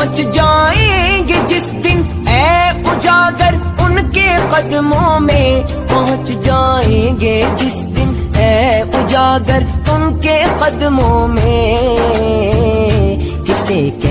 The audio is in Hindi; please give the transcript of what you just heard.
पहुँच जाएँगे जिस दिन ए उजागर उनके कदमों में पहुँच जाएँगे जिस दिन ए उजागर उनके कदमों में। किसे